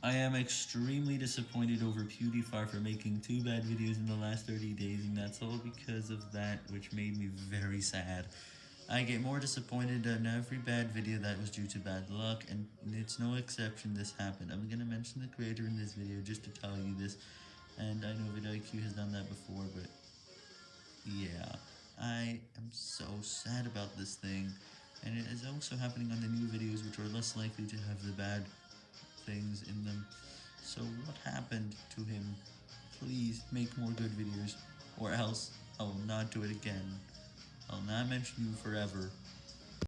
I am extremely disappointed over PewDiePie for making two bad videos in the last 30 days, and that's all because of that, which made me very sad. I get more disappointed on every bad video that was due to bad luck, and it's no exception this happened. I'm gonna mention the creator in this video just to tell you this, and I know vidIQ has done that before, but yeah, I am so sad about this thing, and it is also happening on the new videos which are less likely to have the bad things in them. So what happened to him? Please make more good videos, or else I will not do it again. I'll not mention you forever.